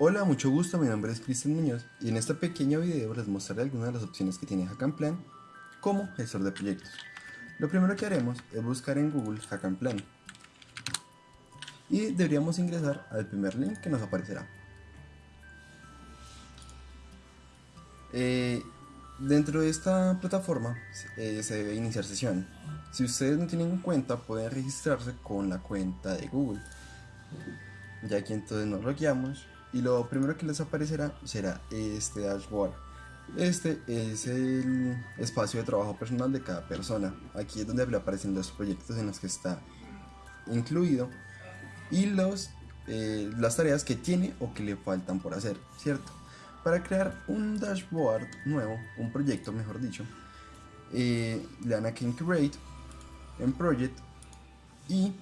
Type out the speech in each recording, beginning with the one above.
Hola, mucho gusto, mi nombre es Cristian Muñoz y en este pequeño video les mostraré algunas de las opciones que tiene Plan como gestor de proyectos. Lo primero que haremos es buscar en Google Plan y deberíamos ingresar al primer link que nos aparecerá. Eh, dentro de esta plataforma eh, se debe iniciar sesión. Si ustedes no tienen cuenta pueden registrarse con la cuenta de Google. Ya que entonces nos logueamos y lo primero que les aparecerá será este dashboard. Este es el espacio de trabajo personal de cada persona. Aquí es donde le aparecen los proyectos en los que está incluido y los, eh, las tareas que tiene o que le faltan por hacer, ¿cierto? Para crear un dashboard nuevo, un proyecto mejor dicho, eh, le dan aquí en Create, en Project y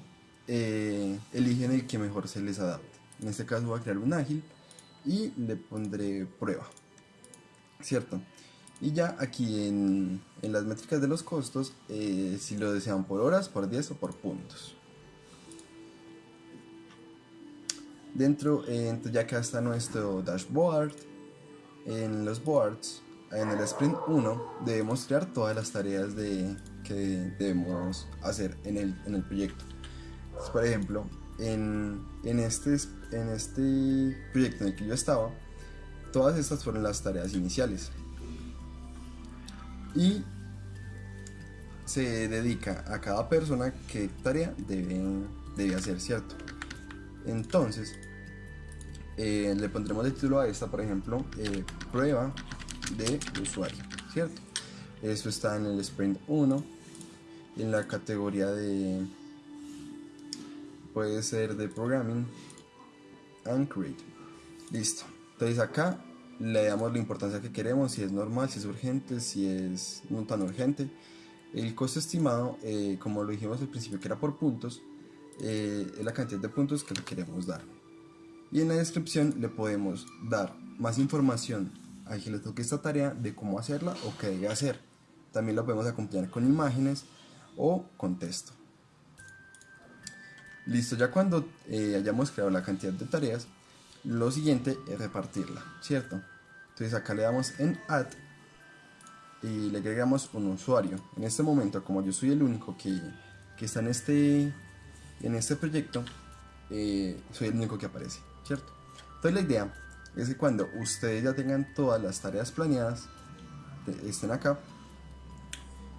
eh, eligen el que mejor se les adapte. En este caso voy a crear un ágil y le pondré prueba. ¿Cierto? Y ya aquí en, las métricas de los costos, eh, si lo desean por horas, por días o por puntos. Dentro, eh, ya acá está nuestro dashboard. En los boards, en el sprint 1, debemos crear todas las tareas de, que debemos hacer en el, en el proyecto. por ejemplo, en, este, en este proyecto en el que yo estaba, todas estas fueron las tareas iniciales. Y se dedica a cada persona qué tarea debe, debe hacer, ¿cierto? Entonces, eh, le pondremos el título a esta, por ejemplo, eh, prueba de usuario, ¿cierto? Eso está en el sprint 1, en la categoría de puede ser de programming and create. Listo. Entonces acá le damos la importancia que queremos si es normal si es urgente si es no tan urgente. El costo estimado eh, como lo dijimos al principio que era por puntos eh, es la cantidad de puntos que le queremos dar. Y en la descripción le podemos dar más información. A quien le toque esta tarea de cómo hacerla o qué debe hacer. También lo podemos acompañar con imágenes o con texto Listo, ya cuando eh, hayamos creado la cantidad de tareas, lo siguiente es repartirla, ¿cierto? Entonces acá le damos en Add y le agregamos un usuario. En este momento, como yo soy el único que, está en este, en este proyecto, eh, soy el único que aparece, ¿cierto? Entonces la idea es que cuando ustedes ya tengan todas las tareas planeadas, estén acá,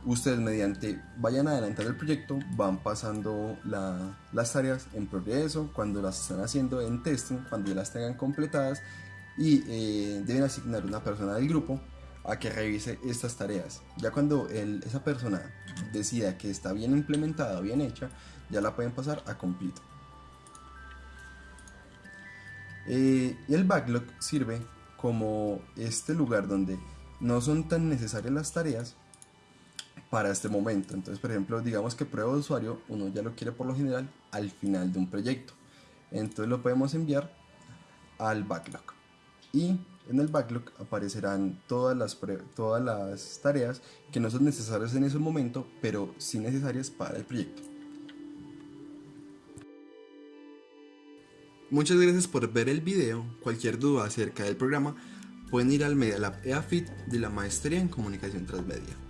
ustedes mediante vayan adelantando el proyecto van pasando las tareas en progreso, cuando las están haciendo en testing, cuando ya las tengan completadas y eh, deben asignar una persona del grupo a que revise estas tareas. Ya cuando esa persona decida que está bien implementada, bien hecha, ya la pueden pasar a complete. Eh, el backlog sirve como este lugar donde no son tan necesarias las tareas, para este momento. Entonces, por ejemplo, digamos que prueba de usuario, uno ya lo quiere por lo general al final de un proyecto. Entonces lo podemos enviar al backlog. Y en el backlog aparecerán todas las, todas las tareas que no son necesarias en ese momento, pero sí necesarias para el proyecto. Muchas gracias por ver el video. Cualquier duda acerca del programa pueden ir al Media Lab EAFIT de la Maestría en Comunicación Transmedia.